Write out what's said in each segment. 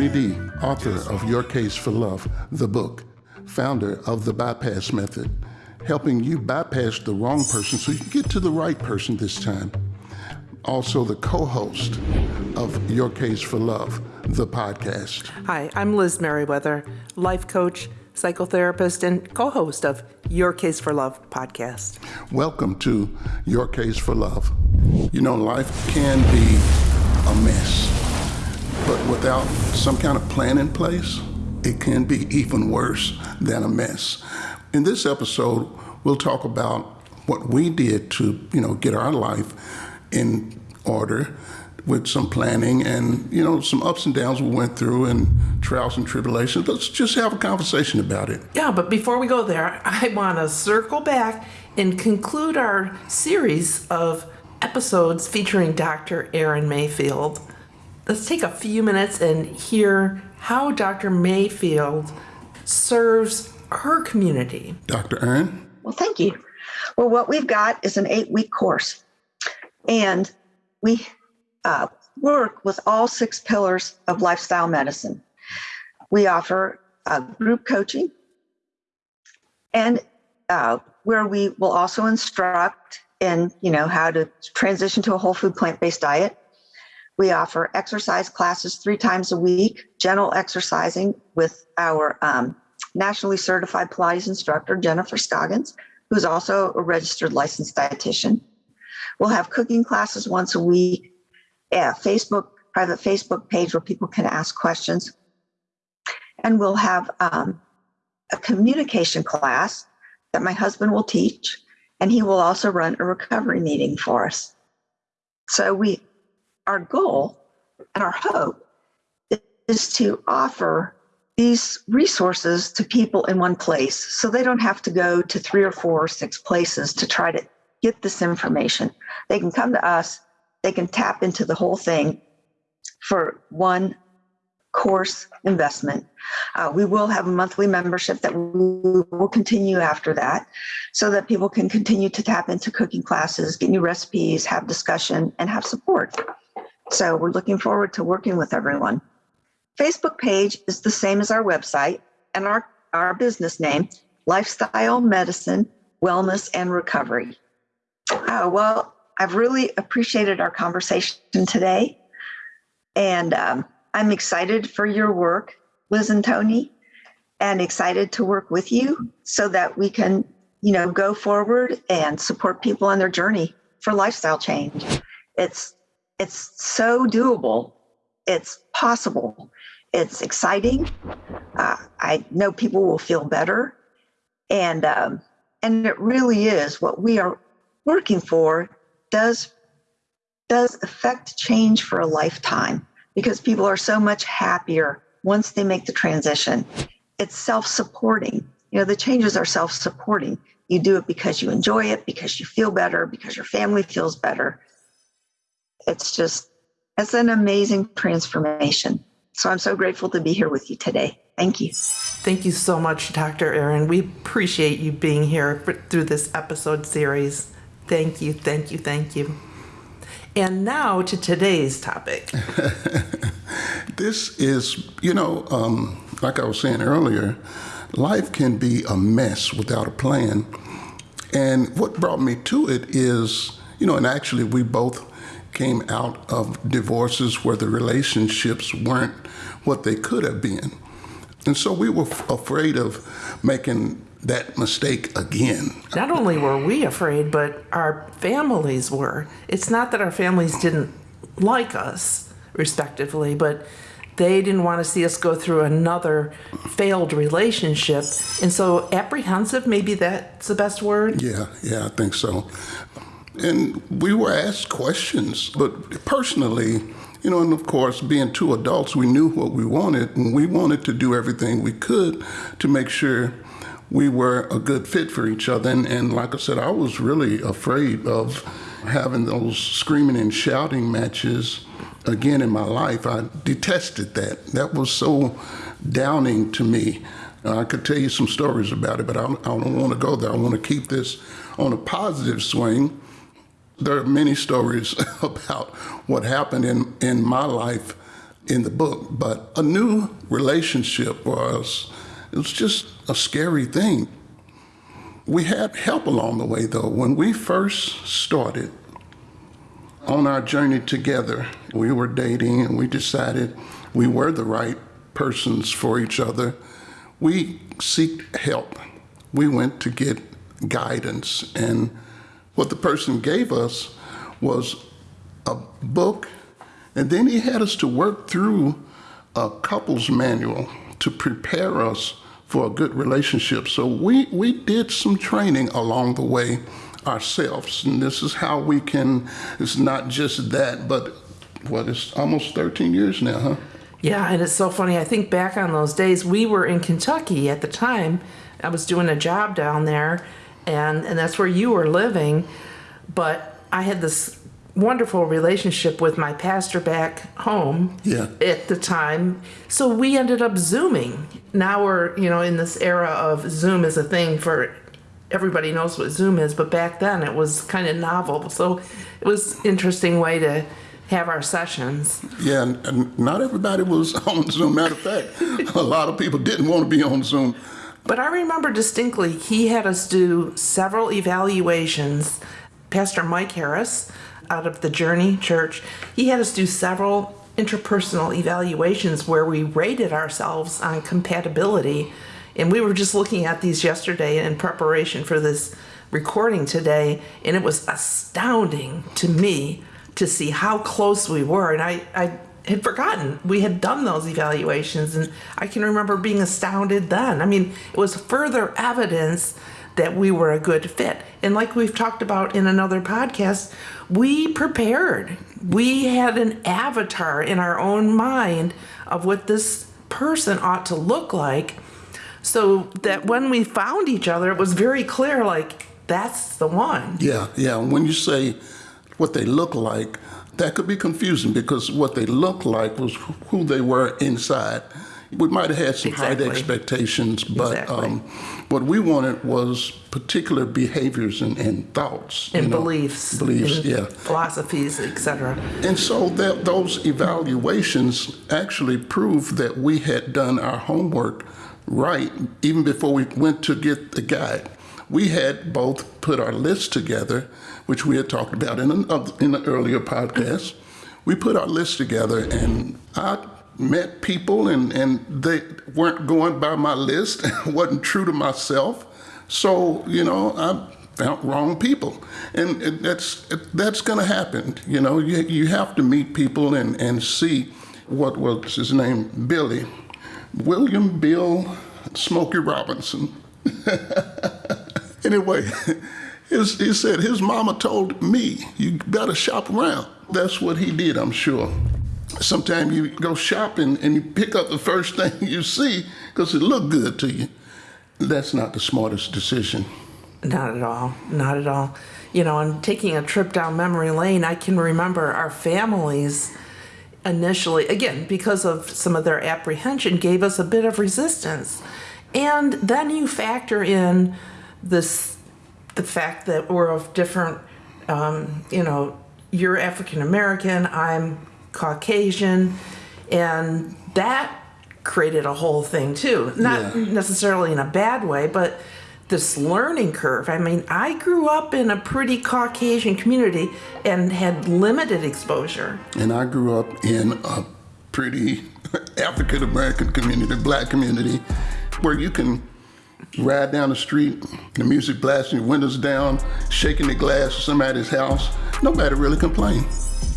Tony D, author of Your Case for Love, the book, founder of the Bypass Method, helping you bypass the wrong person so you can get to the right person this time. Also, the co host of Your Case for Love, the podcast. Hi, I'm Liz Merriweather, life coach, psychotherapist, and co host of Your Case for Love podcast. Welcome to Your Case for Love. You know, life can be a mess, but without some kind of plan in place, it can be even worse than a mess. In this episode, we'll talk about what we did to, you know, get our life in order with some planning and you know some ups and downs we went through and trials and tribulations let's just have a conversation about it Yeah, but before we go there, I want to circle back and conclude our series of episodes featuring Dr. Aaron Mayfield. Let's take a few minutes and hear how Dr. Mayfield serves her community. dr aaron Well, thank you. Well, what we've got is an eight week course, and we uh, work with all six pillars of lifestyle medicine. We offer uh, group coaching, and uh, where we will also instruct in you know how to transition to a whole food plant based diet. We offer exercise classes three times a week, gentle exercising with our um, nationally certified Pilates instructor, Jennifer Scoggins, who's also a registered licensed dietitian. We'll have cooking classes once a week, a Facebook, private Facebook page where people can ask questions. And we'll have um, a communication class that my husband will teach, and he will also run a recovery meeting for us. So we, our goal and our hope is to offer these resources to people in one place so they don't have to go to three or four or six places to try to get this information. They can come to us, they can tap into the whole thing for one course investment. Uh, we will have a monthly membership that we will continue after that so that people can continue to tap into cooking classes, get new recipes, have discussion, and have support. So we're looking forward to working with everyone. Facebook page is the same as our website and our, our business name, Lifestyle Medicine, Wellness and Recovery. Uh, well, I've really appreciated our conversation today. And um, I'm excited for your work, Liz and Tony, and excited to work with you so that we can, you know, go forward and support people on their journey for lifestyle change. It's it's so doable. It's possible. It's exciting. Uh, I know people will feel better, and um, and it really is what we are working for. Does does affect change for a lifetime because people are so much happier once they make the transition. It's self-supporting. You know, the changes are self-supporting. You do it because you enjoy it, because you feel better, because your family feels better. It's just it's an amazing transformation. So I'm so grateful to be here with you today. Thank you. Thank you so much, Dr. Aaron. We appreciate you being here for, through this episode series. Thank you, thank you, thank you. And now to today's topic. This is, you know, um, like I was saying earlier, life can be a mess without a plan. And what brought me to it is, you know, and actually we both came out of divorces where the relationships weren't what they could have been. And so we were f- afraid of making that mistake again. Not only were we afraid, but our families were. It's not that our families didn't like us, respectively, but they didn't want to see us go through another failed relationship. And so, apprehensive, maybe that's the best word. Yeah, yeah, I think so. And we were asked questions, but personally, you know, and of course, being two adults, we knew what we wanted, and we wanted to do everything we could to make sure we were a good fit for each other. And, and like I said, I was really afraid of having those screaming and shouting matches again in my life. I detested that. That was so downing to me. Uh, I could tell you some stories about it, but I I don't want to go there. I want to keep this on a positive swing. There are many stories about what happened in, in my life in the book, but a new relationship was it was just a scary thing. We had help along the way though. When we first started on our journey together, we were dating and we decided we were the right persons for each other. We seeked help. We went to get guidance and what the person gave us was a book and then he had us to work through a couple's manual to prepare us for a good relationship. So we, we did some training along the way ourselves. And this is how we can, it's not just that, but what, it's almost 13 years now, huh? Yeah, and it's so funny. I think back on those days. We were in Kentucky at the time. I was doing a job down there, and, and that's where you were living. But I had this wonderful relationship with my pastor back home Yeah. at the time. So we ended up Zooming. Now we're, you know, in this era of Zoom is a thing for everybody knows what Zoom is, but back then it was kind of novel. So it was interesting way to have our sessions. Yeah, and, and not everybody was on Zoom. Matter of fact, a lot of people didn't want to be on Zoom. But I remember distinctly he had us do several evaluations. Pastor Mike Harris out of the Journey Church, he had us do several interpersonal evaluations where we rated ourselves on compatibility. And we were just looking at these yesterday in preparation for this recording today, and it was astounding to me to see how close we were. And I, I had forgotten we had done those evaluations, and I can remember being astounded then. I mean, it was further evidence that we were a good fit. And like we've talked about in another podcast, we prepared. We had an avatar in our own mind of what this person ought to look like so that when we found each other, it was very clear like, that's the one. Yeah, yeah. When you say what they look like, that could be confusing because what they looked like was who they were inside. We might have had some Exactly. high expectations, but Exactly. um, what we wanted was particular behaviors and, and thoughts And you know, beliefs, Beliefs, and yeah. philosophies, etc. And so that those evaluations actually proved that we had done our homework right even before we went to get the guide. We had both put our list together, which we had talked about in an, in an earlier podcast. We put our list together, and I met people, and, and they weren't going by my list, wasn't true to myself. So you know, I found wrong people, and that's that's going to happen. You know, you you have to meet people and and see what was his name, Billy, William Bill Smokey Robinson. anyway, his, he said his mama told me you better shop around. That's what he did, I'm sure. Sometimes you go shopping and you pick up the first thing you see because it looked good to you. That's not the smartest decision. Not at all. Not at all. You know, and taking a trip down memory lane, I can remember our families initially, again, because of some of their apprehension, gave us a bit of resistance. And then you factor in this the fact that we're of different, um, you know, you're African American, I'm Caucasian, and that created a whole thing too. Not Yeah. necessarily in a bad way, but this learning curve. I mean, I grew up in a pretty Caucasian community and had limited exposure. And I grew up in a pretty African American community, black community, where you can ride down the street, the music blasting, your windows down, shaking the glass of somebody's house. Nobody really complained.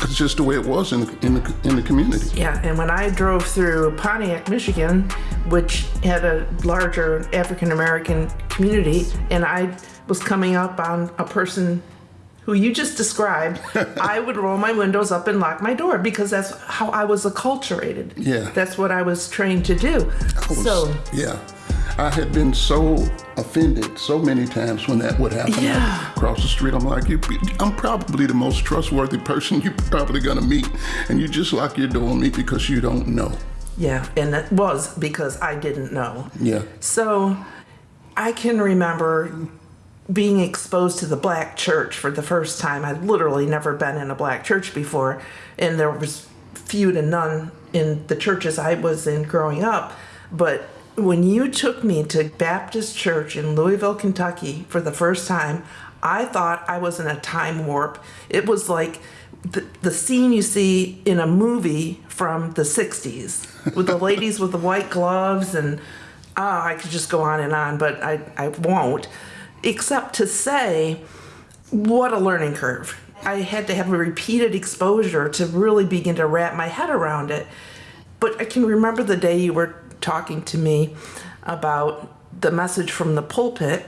It's just the way it was in the, in the, in the community. Yeah, and when I drove through Pontiac, Michigan, which had a larger African American community, and I was coming up on a person who you just described, I would roll my windows up and lock my door because that's how I was acculturated. Yeah. That's what I was trained to do. Was- So, yeah, I had been so offended so many times when that would happen. Yeah. Across the street, I'm like, you, I'm probably the most trustworthy person you're probably gonna meet, and you just lock your door on me because you don't know. yeah, and it was because I didn't know. Yeah. So I can remember being exposed to the black church for the first time. I'd literally never been in a black church before, and there was few to none in the churches I was in growing up. But when you took me to Baptist Church in Louisville, Kentucky for the first time, I thought I was in a time warp. It was like the, the scene you see in a movie from the 60s with the ladies with the white gloves and ah, I could just go on and on, but I, I won't. Except to say, what a learning curve. I had to have a repeated exposure to really begin to wrap my head around it. But I can remember the day you were talking to me about the message from the pulpit,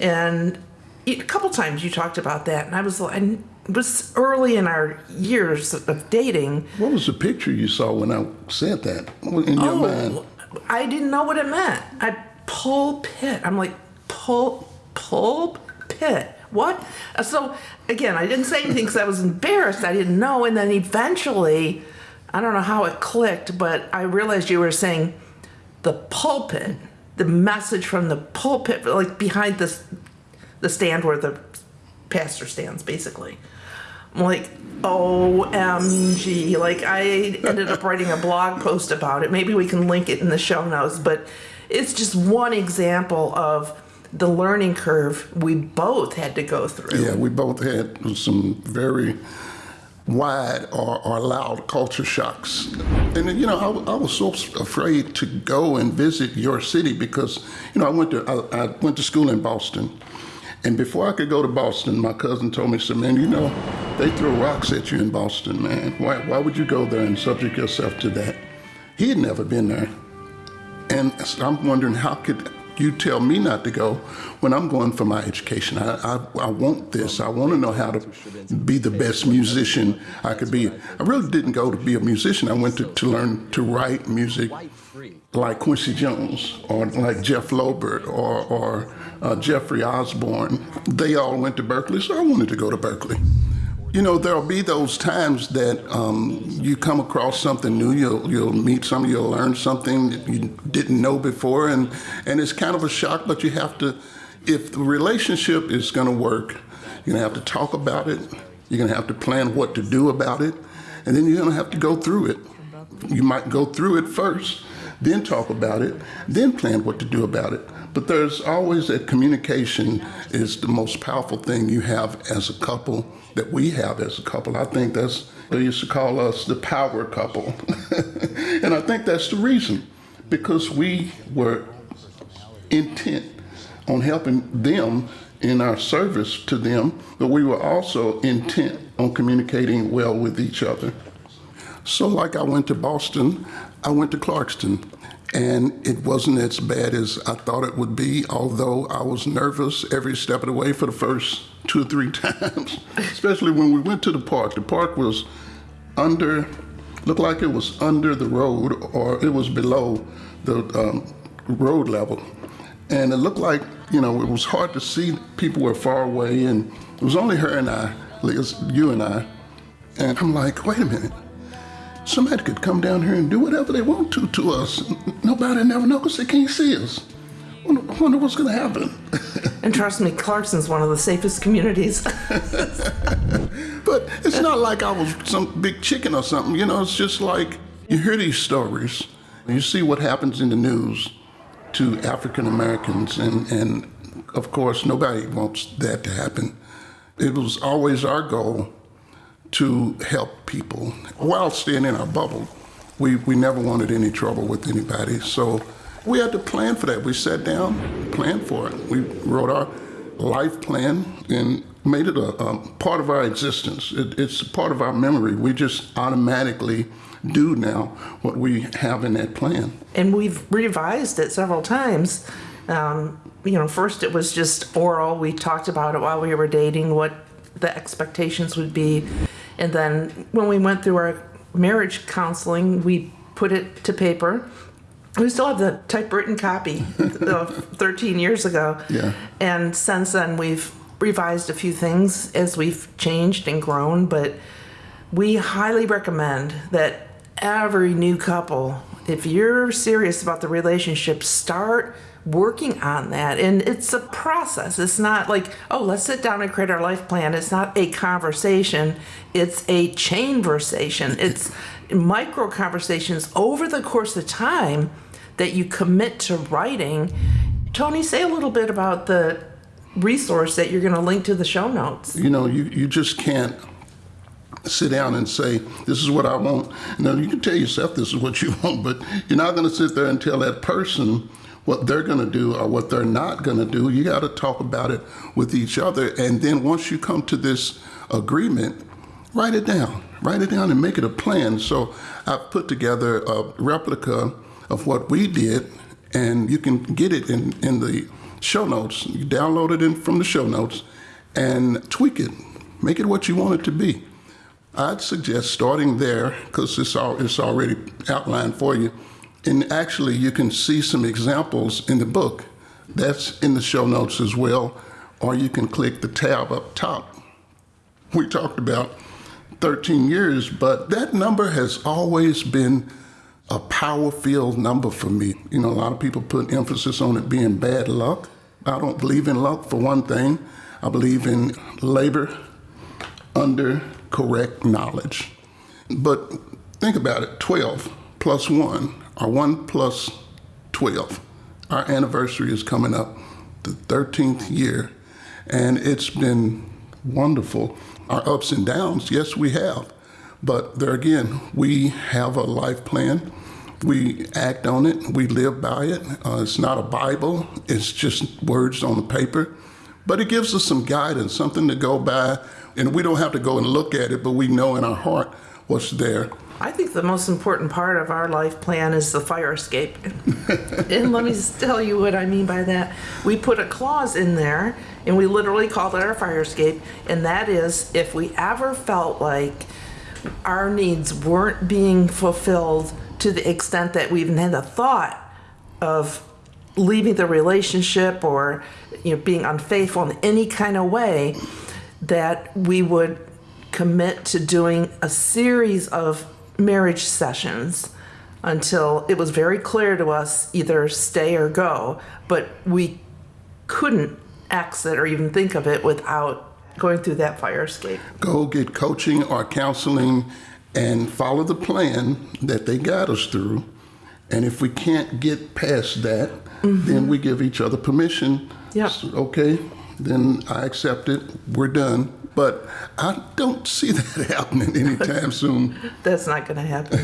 and a couple times you talked about that, and I was I was early in our years of dating. What was the picture you saw when I said that in your oh, mind? Oh, I didn't know what it meant. I pulpit. I'm like pull pulpit. What? Uh, so again, I didn't say anything because I was embarrassed. I didn't know, and then eventually, I don't know how it clicked, but I realized you were saying the pulpit, the message from the pulpit, like behind this, the stand where the pastor stands, basically. I'm like, OMG. Like, I ended up writing a blog post about it. Maybe we can link it in the show notes, but it's just one example of the learning curve we both had to go through. Yeah, we both had some very wide or, or loud culture shocks. And you know, I, I, was so afraid to go and visit your city because you know I went to I, I, went to school in Boston, and before I could go to Boston, my cousin told me, "So man, you know, they throw rocks at you in Boston, man. Why why would you go there and subject yourself to that?" He had never been there, and so I'm wondering how could you tell me not to go when I'm going for my education. I, I, I, want this. I want to know how to be the best musician I could be. I really didn't go to be a musician. I went to, to learn to write music like Quincy Jones or like Jeff Lorber or, or uh, Jeffrey Osborne. They all went to Berklee, so I wanted to go to Berklee. You know, there'll be those times that um, you come across something new. You'll you'll meet somebody, you'll learn something that you didn't know before, and and it's kind of a shock. But you have to, if the relationship is going to work, you're going to have to talk about it. You're going to have to plan what to do about it, and then you're going to have to go through it. You might go through it first, then talk about it, then plan what to do about it. But there's always that communication is the most powerful thing you have as a couple that we have as a couple. I think that's, they used to call us the power couple. and I think that's the reason, because we were intent on helping them in our service to them, but we were also intent on communicating well with each other. So, like I went to Boston, I went to Clarkston, and it wasn't as bad as I thought it would be, although I was nervous every step of the way for the first two or three times, especially when we went to the park. The park was under, looked like it was under the road or it was below the um, road level. And it looked like, you know, it was hard to see. People were far away, and it was only her and I, Liz, you and I. And I'm like, wait a minute. Somebody could come down here and do whatever they want to to us. Nobody never know because they can't see us. I wonder what's going to happen. and trust me, Clarkston's one of the safest communities. but it's not like I was some big chicken or something. You know, it's just like you hear these stories, you see what happens in the news to African Americans, and, and of course, nobody wants that to happen. It was always our goal to help people while staying in our bubble. We, we never wanted any trouble with anybody. So we had to plan for that. We sat down, planned for it. We wrote our life plan and made it a, a part of our existence. It, it's part of our memory. We just automatically do now what we have in that plan. And we've revised it several times. Um, you know, first it was just oral. We talked about it while we were dating, what the expectations would be. And then when we went through our marriage counseling, we put it to paper we still have the typewritten copy of 13 years ago. Yeah. And since then, we've revised a few things as we've changed and grown, but we highly recommend that every new couple if you're serious about the relationship, start working on that. And it's a process. It's not like, oh, let's sit down and create our life plan. It's not a conversation, it's a chain versation. It's micro conversations over the course of time that you commit to writing. Tony, say a little bit about the resource that you're going to link to the show notes. You know, you, you just can't sit down and say, this is what I want. Now, you can tell yourself this is what you want, but you're not going to sit there and tell that person what they're going to do or what they're not going to do. You got to talk about it with each other. And then once you come to this agreement, write it down. Write it down and make it a plan. So I've put together a replica of what we did, and you can get it in, in the show notes. You download it in from the show notes and tweak it. Make it what you want it to be. I'd suggest starting there because it's, all, it's already outlined for you. And actually, you can see some examples in the book. That's in the show notes as well. Or you can click the tab up top. We talked about 13 years, but that number has always been a power filled number for me. You know, a lot of people put emphasis on it being bad luck. I don't believe in luck for one thing. I believe in labor under correct knowledge. But think about it 12 plus 1 or 1 plus 12. Our anniversary is coming up, the 13th year, and it's been wonderful. Our ups and downs, yes, we have. But there again, we have a life plan. We act on it. We live by it. Uh, it's not a Bible. It's just words on the paper. But it gives us some guidance, something to go by. And we don't have to go and look at it, but we know in our heart what's there. I think the most important part of our life plan is the fire escape. and let me tell you what I mean by that. We put a clause in there, and we literally called it our fire escape, and that is if we ever felt like our needs weren't being fulfilled to the extent that we even had the thought of leaving the relationship or you know being unfaithful in any kind of way that we would commit to doing a series of marriage sessions until it was very clear to us either stay or go but we couldn't exit or even think of it without going through that fire escape Go get coaching or counseling and follow the plan that they guide us through. And if we can't get past that, then mm-hmm. we give each other permission. Yep. S- Okay, then I accept it. We're done. But I don't see that happening anytime soon. that's not going to happen.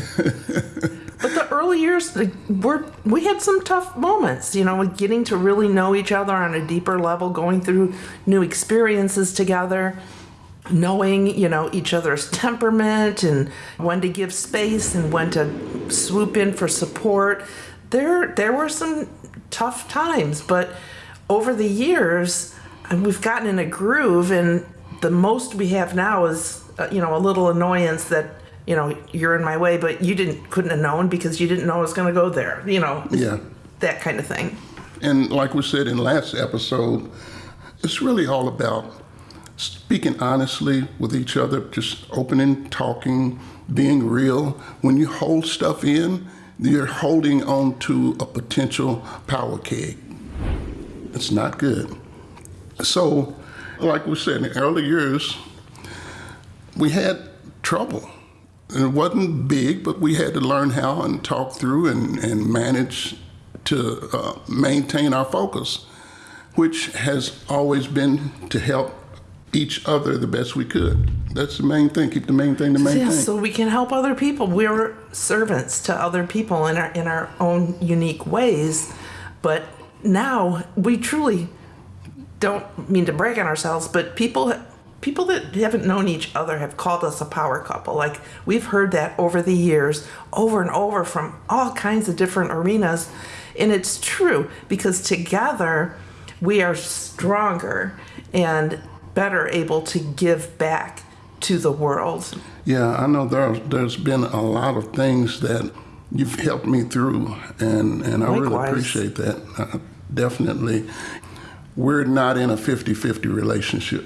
but the early years, we're, we had some tough moments, you know, getting to really know each other on a deeper level, going through new experiences together, knowing, you know, each other's temperament and when to give space and when to swoop in for support. There, there were some tough times, but over the years, and we've gotten in a groove, and the most we have now is, uh, you know, a little annoyance that you know you're in my way, but you didn't couldn't have known because you didn't know I was going to go there. You know, Yeah. that kind of thing. And like we said in last episode, it's really all about speaking honestly with each other, just opening, talking, being real. When you hold stuff in, you're holding on to a potential power keg. It's not good. So, like we said, in the early years, we had trouble. And it wasn't big, but we had to learn how and talk through and, and manage to uh, maintain our focus, which has always been to help each other the best we could. That's the main thing. Keep the main thing the main Yeah, thing. so we can help other people. We're servants to other people in our in our own unique ways. But now we truly don't mean to brag on ourselves, but people people that haven't known each other have called us a power couple. Like we've heard that over the years, over and over from all kinds of different arenas, and it's true because together we are stronger and better able to give back to the world. Yeah, I know there, there's been a lot of things that you've helped me through, and, and I really appreciate that. Uh, definitely. We're not in a 50 50 relationship.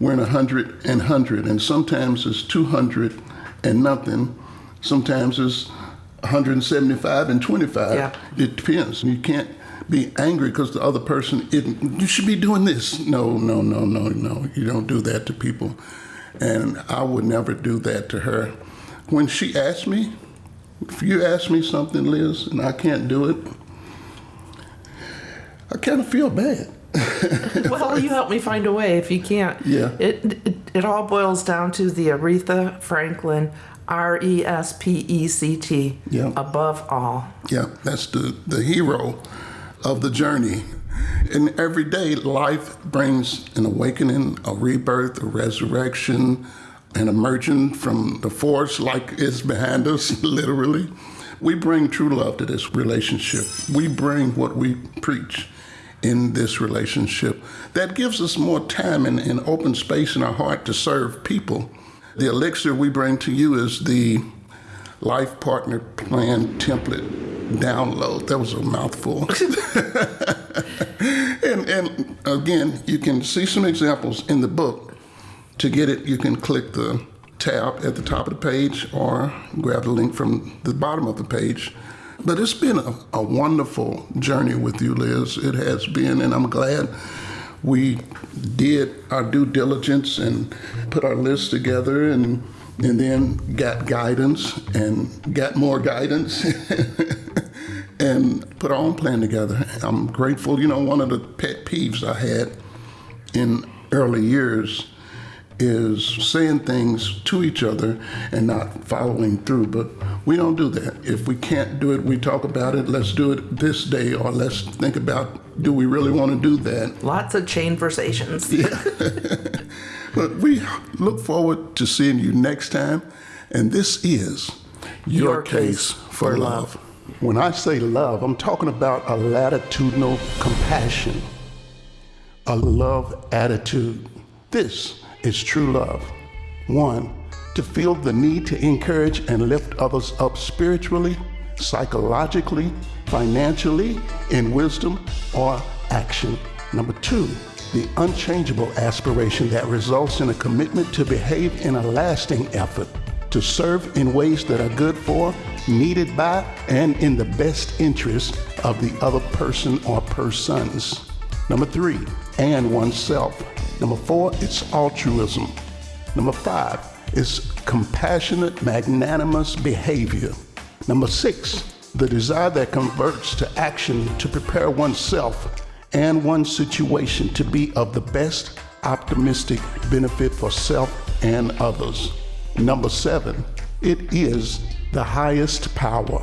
We're in a 100 and 100, and sometimes it's 200 and nothing. Sometimes it's 175 and 25. Yeah. It depends. You can't be angry because the other person, it, you should be doing this. No, no, no, no, no. You don't do that to people. And I would never do that to her. When she asked me, if you ask me something, Liz, and I can't do it, I kind of feel bad. well, you help me find a way if you can't. Yeah. It, it, it all boils down to the Aretha Franklin, R E S P E C T, Yeah. above all. Yeah, that's the, the hero of the journey. And every day, life brings an awakening, a rebirth, a resurrection, an emerging from the force like is behind us, literally. We bring true love to this relationship. We bring what we preach in this relationship. That gives us more time and, and open space in our heart to serve people. The elixir we bring to you is the life partner plan template download. That was a mouthful. and, and again, you can see some examples in the book. To get it, you can click the tab at the top of the page or grab the link from the bottom of the page. But it's been a, a wonderful journey with you, Liz. It has been, and I'm glad we did our due diligence and put our list together and and then got guidance and got more guidance and put our own plan together. I'm grateful. You know, one of the pet peeves I had in early years is saying things to each other and not following through. But we don't do that. If we can't do it, we talk about it. Let's do it this day, or let's think about do we really want to do that? Lots of chain versations. But we look forward to seeing you next time. And this is Your, Your Case, Case for for love. When I say love, I'm talking about a latitudinal compassion, a love attitude. This is true love. One, to feel the need to encourage and lift others up spiritually, psychologically, financially, in wisdom or action. Number two, the unchangeable aspiration that results in a commitment to behave in a lasting effort, to serve in ways that are good for, needed by, and in the best interest of the other person or persons. Number three, and oneself. Number four, it's altruism. Number five it's compassionate, magnanimous behavior. Number six, the desire that converts to action to prepare oneself and one's situation to be of the best optimistic benefit for self and others. Number seven, it is the highest power.